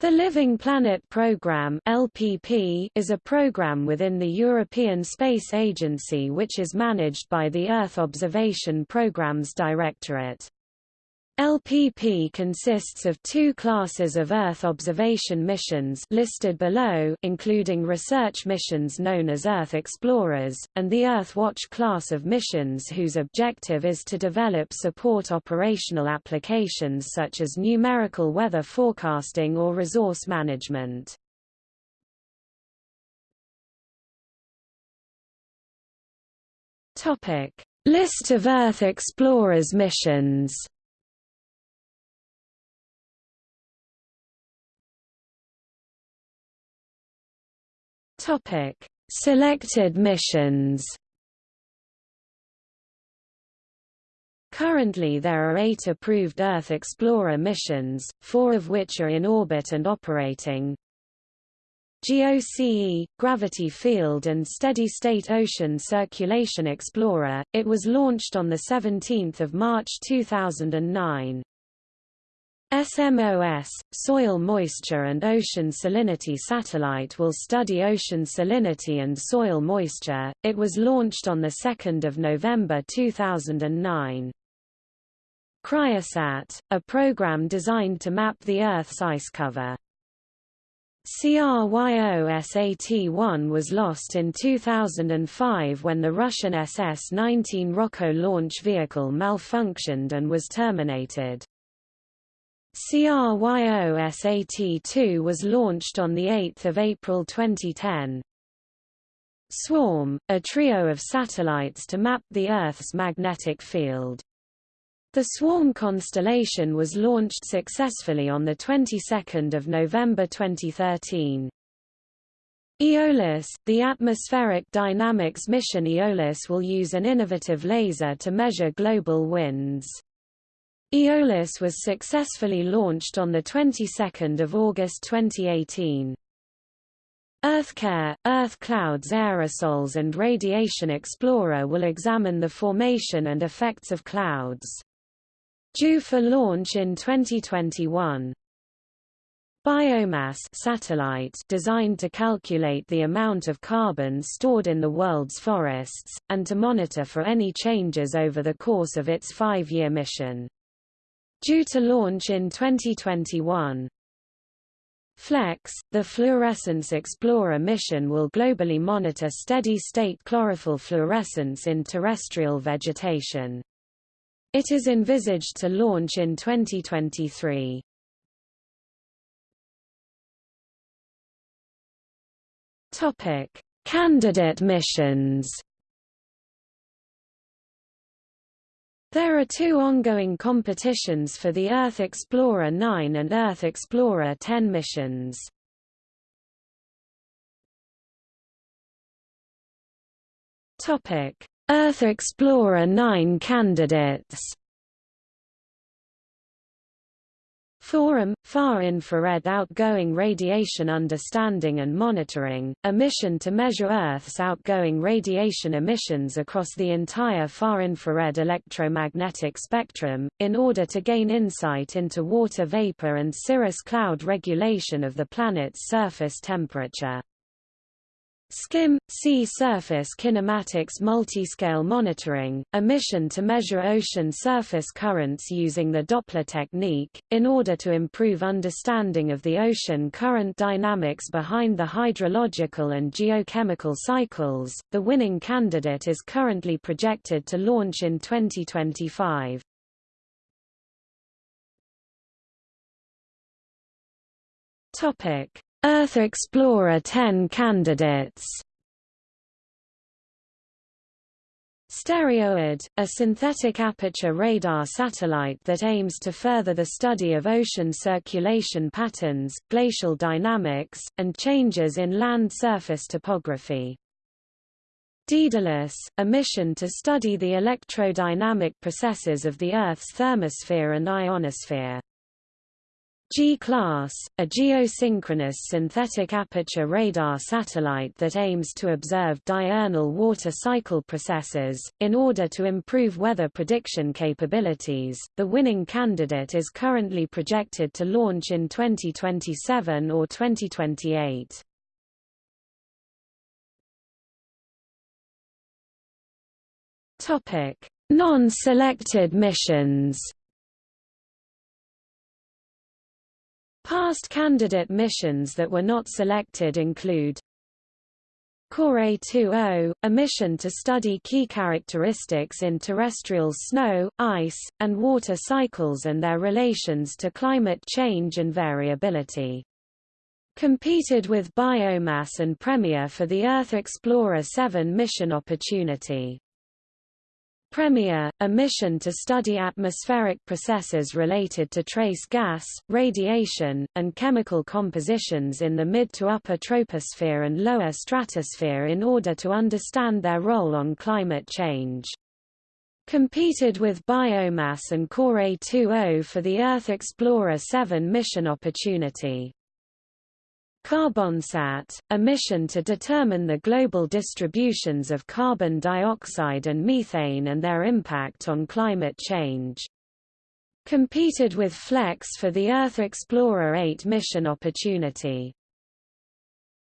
The Living Planet Programme (LPP) is a program within the European Space Agency which is managed by the Earth Observation Programmes Directorate. LPP consists of two classes of Earth observation missions listed below including research missions known as Earth Explorers, and the Earthwatch class of missions whose objective is to develop support operational applications such as numerical weather forecasting or resource management. List of Earth Explorers missions Topic: Selected missions. Currently there are eight approved Earth Explorer missions, four of which are in orbit and operating. GOCE, Gravity Field and Steady-State Ocean Circulation Explorer, it was launched on 17 March 2009. SMOS, Soil Moisture and Ocean Salinity Satellite will study ocean salinity and soil moisture. It was launched on 2 November 2009. Cryosat, a program designed to map the Earth's ice cover. CRYOSAT-1 was lost in 2005 when the Russian SS-19 Rockot launch vehicle malfunctioned and was terminated. CRYOSAT-2 was launched on 8 April 2010. Swarm, a trio of satellites to map the Earth's magnetic field. The Swarm constellation was launched successfully on the 22nd of November 2013. Aeolus, the atmospheric dynamics mission Aeolus will use an innovative laser to measure global winds. Aeolus was successfully launched on the 22nd of August 2018. EarthCare, Earth Clouds Aerosols and Radiation Explorer will examine the formation and effects of clouds. Due for launch in 2021. Biomass satellite designed to calculate the amount of carbon stored in the world's forests, and to monitor for any changes over the course of its five-year mission. Due to launch in 2021. FLEX, the Fluorescence Explorer mission will globally monitor steady-state chlorophyll fluorescence in terrestrial vegetation. It is envisaged to launch in 2023. Topic: Candidate missions There are two ongoing competitions for the Earth Explorer 9 and Earth Explorer 10 missions. Earth Explorer 9 candidates FORUM, Far Infrared Outgoing Radiation Understanding and Monitoring, a mission to measure Earth's outgoing radiation emissions across the entire far-infrared electromagnetic spectrum, in order to gain insight into water vapor and cirrus cloud regulation of the planet's surface temperature. SKIM – Sea Surface Kinematics Multiscale Monitoring, a mission to measure ocean surface currents using the Doppler technique, in order to improve understanding of the ocean current dynamics behind the hydrological and geochemical cycles. The winning candidate is currently projected to launch in 2025. Topic Earth Explorer 10 candidates Stereoid, a synthetic aperture radar satellite that aims to further the study of ocean circulation patterns, glacial dynamics, and changes in land surface topography. Daedalus, a mission to study the electrodynamic processes of the Earth's thermosphere and ionosphere. G-class, a geosynchronous synthetic aperture radar satellite that aims to observe diurnal water cycle processes. In order to improve weather prediction capabilities, the winning candidate is currently projected to launch in 2027 or 2028. Topic: Non-selected missions. Past candidate missions that were not selected include Core 20, a mission to study key characteristics in terrestrial snow, ice, and water cycles and their relations to climate change and variability. Competed with Biomass and Premier for the Earth Explorer 7 mission opportunity. Premier, a mission to study atmospheric processes related to trace gas, radiation, and chemical compositions in the mid to upper troposphere and lower stratosphere in order to understand their role on climate change. Competed with Biomass and CoReH2O for the Earth Explorer 7 mission opportunity. Carbonsat, a mission to determine the global distributions of carbon dioxide and methane and their impact on climate change. Competed with FLEX for the Earth Explorer 8 mission opportunity.